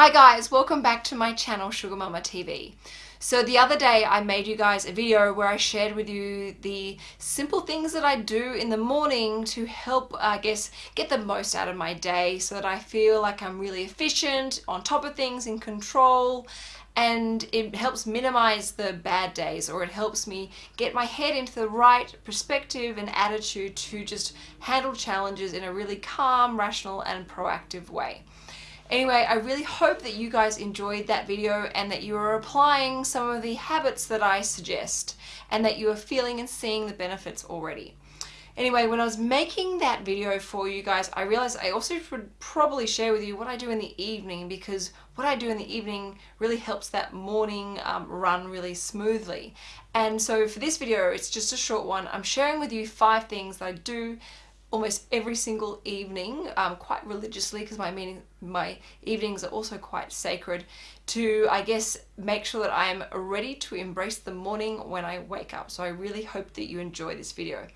Hi guys, welcome back to my channel Sugar Mama TV. So the other day I made you guys a video where I shared with you the simple things that I do in the morning to help, I guess, get the most out of my day so that I feel like I'm really efficient, on top of things, in control, and it helps minimize the bad days or it helps me get my head into the right perspective and attitude to just handle challenges in a really calm, rational and proactive way. Anyway, I really hope that you guys enjoyed that video and that you are applying some of the habits that I suggest and that you are feeling and seeing the benefits already. Anyway, when I was making that video for you guys, I realized I also should probably share with you what I do in the evening because what I do in the evening really helps that morning um, run really smoothly. And so for this video, it's just a short one. I'm sharing with you five things that I do almost every single evening um, quite religiously because my my evenings are also quite sacred to I guess make sure that I am ready to embrace the morning when I wake up. So I really hope that you enjoy this video.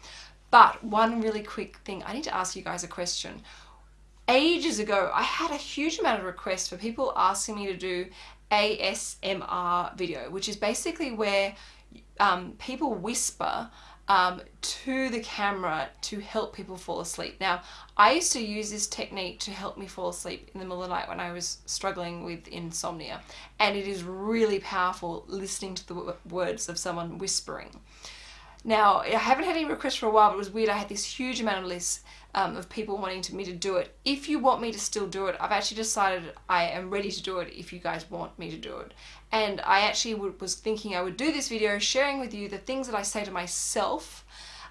But one really quick thing I need to ask you guys a question. Ages ago I had a huge amount of requests for people asking me to do ASMR video which is basically where um, people whisper um, to the camera to help people fall asleep. Now, I used to use this technique to help me fall asleep in the middle of the night when I was struggling with insomnia. And it is really powerful listening to the words of someone whispering. Now, I haven't had any requests for a while, but it was weird. I had this huge amount of lists um, of people wanting to, me to do it. If you want me to still do it, I've actually decided I am ready to do it if you guys want me to do it. And I actually was thinking I would do this video sharing with you the things that I say to myself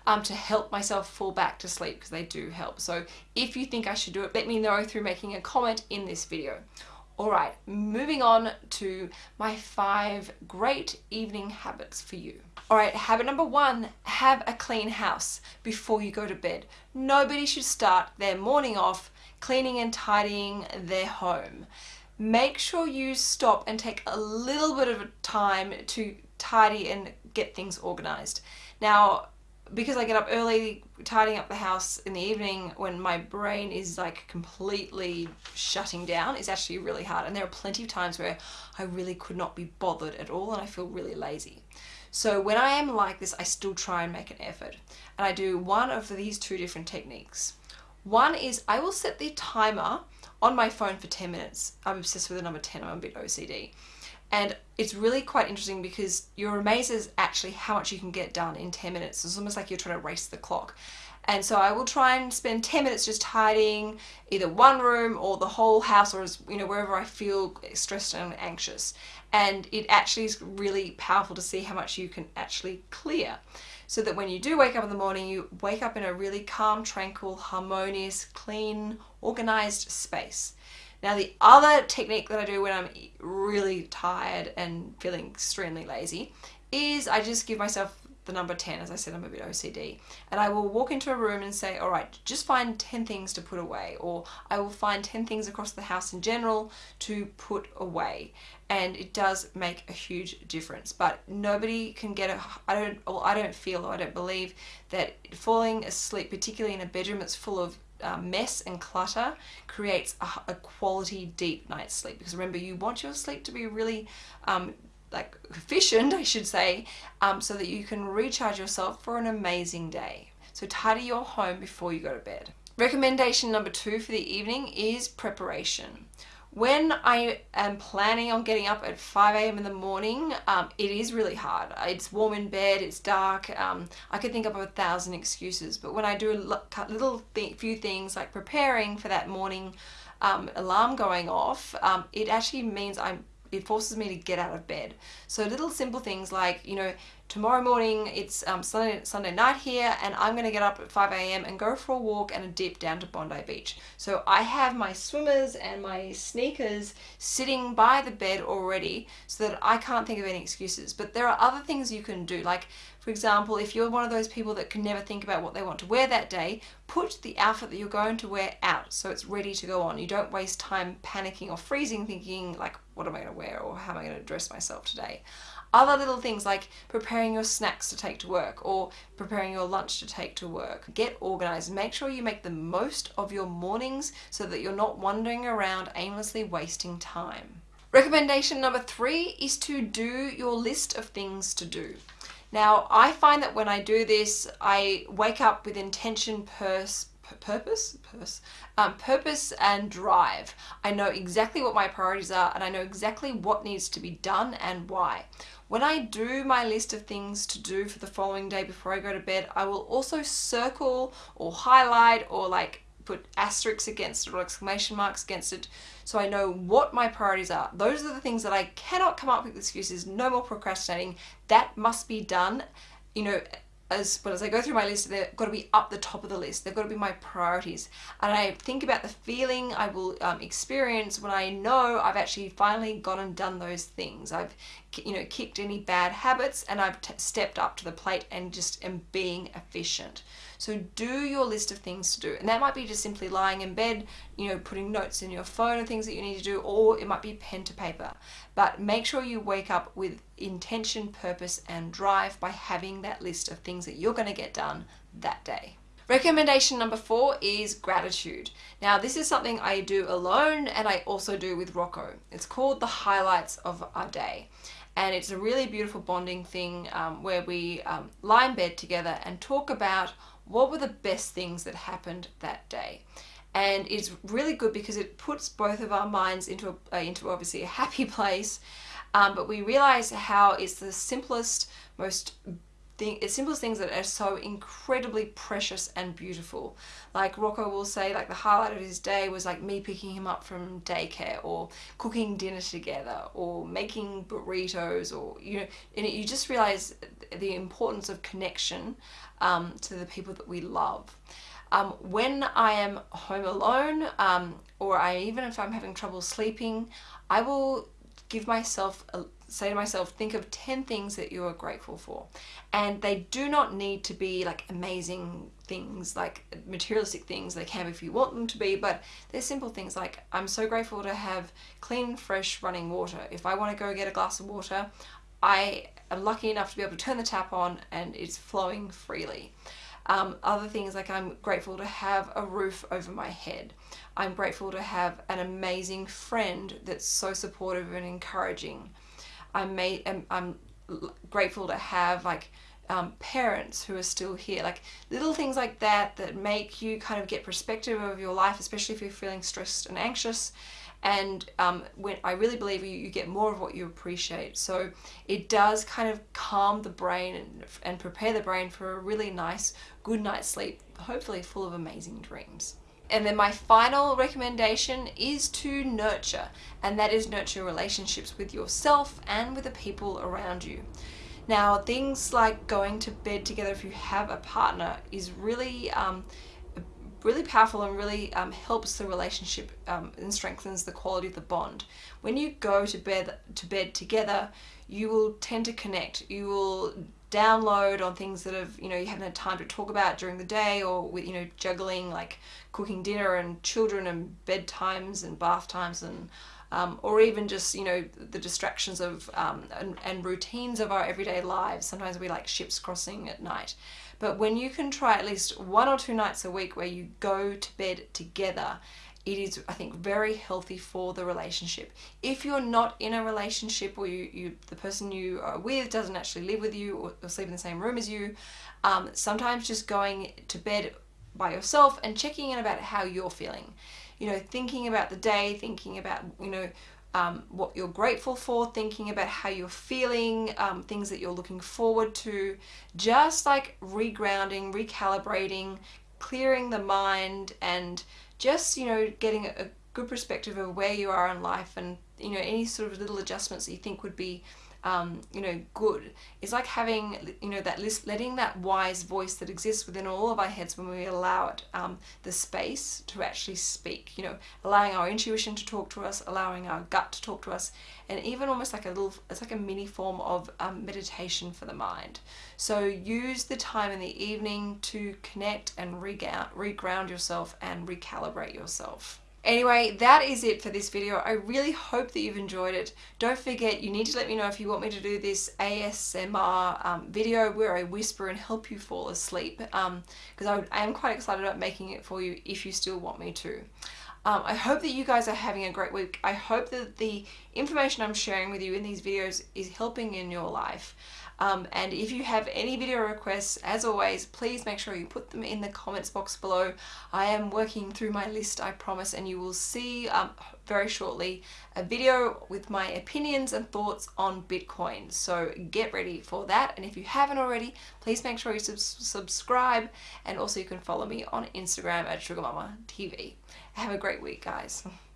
um, to help myself fall back to sleep because they do help. So if you think I should do it, let me know through making a comment in this video. Alright, moving on to my five great evening habits for you. Alright, habit number one, have a clean house before you go to bed. Nobody should start their morning off cleaning and tidying their home. Make sure you stop and take a little bit of time to tidy and get things organized. Now, because I get up early, tidying up the house in the evening when my brain is like completely shutting down is actually really hard. And there are plenty of times where I really could not be bothered at all and I feel really lazy. So when I am like this, I still try and make an effort. And I do one of these two different techniques. One is I will set the timer on my phone for 10 minutes. I'm obsessed with the number 10, I'm a bit OCD. And it's really quite interesting because you're amazed actually how much you can get done in 10 minutes. It's almost like you're trying to race the clock. And so I will try and spend 10 minutes just tidying either one room or the whole house or you know wherever I feel stressed and anxious. And it actually is really powerful to see how much you can actually clear. So that when you do wake up in the morning, you wake up in a really calm, tranquil, harmonious, clean, organized space. Now the other technique that I do when I'm really tired and feeling extremely lazy is I just give myself the number 10 as I said I'm a bit OCD and I will walk into a room and say alright just find 10 things to put away or I will find 10 things across the house in general to put away and it does make a huge difference. But nobody can get a I don't well I don't feel or I don't believe that falling asleep particularly in a bedroom that's full of uh, mess and clutter creates a, a, quality deep night's sleep. Because remember you want your sleep to be really um, like efficient I should say um, so that you can recharge yourself for an amazing day. So tidy your home before you go to bed. Recommendation number two for the evening is preparation when I am planning on getting up at 5 a.m. in the morning, um, it is really hard. It's warm in bed, it's dark, um, I could think of a thousand excuses, but when I do a little th few things like preparing for that morning um, alarm going off, um, it actually means I'm it forces me to get out of bed. So little simple things like, you know, tomorrow morning it's um, Sunday, Sunday night here and I'm going to get up at 5 a.m. and go for a walk and a dip down to Bondi Beach. So I have my swimmers and my sneakers sitting by the bed already so that I can't think of any excuses. But there are other things you can do like for example, if you're one of those people that can never think about what they want to wear that day, put the outfit that you're going to wear out so it's ready to go on. You don't waste time panicking or freezing thinking like, what am I going to wear or how am I going to dress myself today? Other little things like preparing your snacks to take to work or preparing your lunch to take to work. Get organized. Make sure you make the most of your mornings so that you're not wandering around aimlessly wasting time. Recommendation number three is to do your list of things to do. Now, I find that when I do this, I wake up with intention, purse, purpose, purse, um, purpose and drive. I know exactly what my priorities are and I know exactly what needs to be done and why. When I do my list of things to do for the following day before I go to bed, I will also circle or highlight or like put asterisks against it or exclamation marks against it so I know what my priorities are. Those are the things that I cannot come up with excuses, no more procrastinating. That must be done, you know, as well as I go through my list, they've got to be up the top of the list. They've got to be my priorities. And I think about the feeling I will um, experience when I know I've actually finally gone and done those things. I've, you know, kicked any bad habits and I've stepped up to the plate and just am being efficient. So do your list of things to do. And that might be just simply lying in bed, you know, putting notes in your phone of things that you need to do, or it might be pen to paper. But make sure you wake up with intention, purpose, and drive by having that list of things that you're going to get done that day. Recommendation number four is gratitude. Now this is something I do alone and I also do with Rocco. It's called the highlights of our day and it's a really beautiful bonding thing um, where we um, lie in bed together and talk about what were the best things that happened that day and it's really good because it puts both of our minds into a, uh, into obviously a happy place um, but we realize how it's the simplest most thing, simplest things that are so incredibly precious and beautiful. Like Rocco will say like the highlight of his day was like me picking him up from daycare or cooking dinner together or making burritos or you know and you just realize the importance of connection um, to the people that we love. Um, when I am home alone um, or I even if I'm having trouble sleeping I will give myself a, say to myself think of 10 things that you are grateful for. And they do not need to be like amazing things like materialistic things they can if you want them to be but they're simple things like I'm so grateful to have clean fresh running water. If I want to go get a glass of water I am lucky enough to be able to turn the tap on and it's flowing freely um, other things like I'm grateful to have a roof over my head. I'm grateful to have an amazing friend that's so supportive and encouraging. I'm, made, I'm, I'm grateful to have like um, parents who are still here like little things like that that make you kind of get perspective of your life especially if you're feeling stressed and anxious and um, when I really believe you, you get more of what you appreciate. So it does kind of calm the brain and, and prepare the brain for a really nice good night's sleep hopefully full of amazing dreams. And then my final recommendation is to nurture and that is nurture relationships with yourself and with the people around you. Now things like going to bed together if you have a partner is really um, really powerful and really um, helps the relationship um, and strengthens the quality of the bond. When you go to bed to bed together, you will tend to connect. You will download on things that have you know you haven't had time to talk about during the day or with you know juggling like cooking dinner and children and bedtimes and bath times and um, or even just you know the distractions of um, and, and routines of our everyday lives sometimes we like ships crossing at night but when you can try at least one or two nights a week where you go to bed together it is I think very healthy for the relationship. If you're not in a relationship or you, you the person you are with doesn't actually live with you or, or sleep in the same room as you, um, sometimes just going to bed by yourself and checking in about how you're feeling. You know, thinking about the day, thinking about, you know, um, what you're grateful for, thinking about how you're feeling, um, things that you're looking forward to, just like regrounding, recalibrating, clearing the mind and just, you know, getting a, good perspective of where you are in life and, you know, any sort of little adjustments that you think would be um, you know, good. It's like having, you know, that list, letting that wise voice that exists within all of our heads when we allow it um, the space to actually speak, you know, allowing our intuition to talk to us, allowing our gut to talk to us, and even almost like a little, it's like a mini form of um, meditation for the mind. So use the time in the evening to connect and reground, reground yourself and recalibrate yourself. Anyway, that is it for this video. I really hope that you've enjoyed it. Don't forget, you need to let me know if you want me to do this ASMR um, video where I whisper and help you fall asleep because um, I, I am quite excited about making it for you if you still want me to. Um, I hope that you guys are having a great week. I hope that the information I'm sharing with you in these videos is helping in your life. Um, and if you have any video requests, as always, please make sure you put them in the comments box below. I am working through my list, I promise, and you will see um, very shortly a video with my opinions and thoughts on Bitcoin. So get ready for that. And if you haven't already, please make sure you sub subscribe. And also you can follow me on Instagram at SugarMamaTV. Have a great week, guys.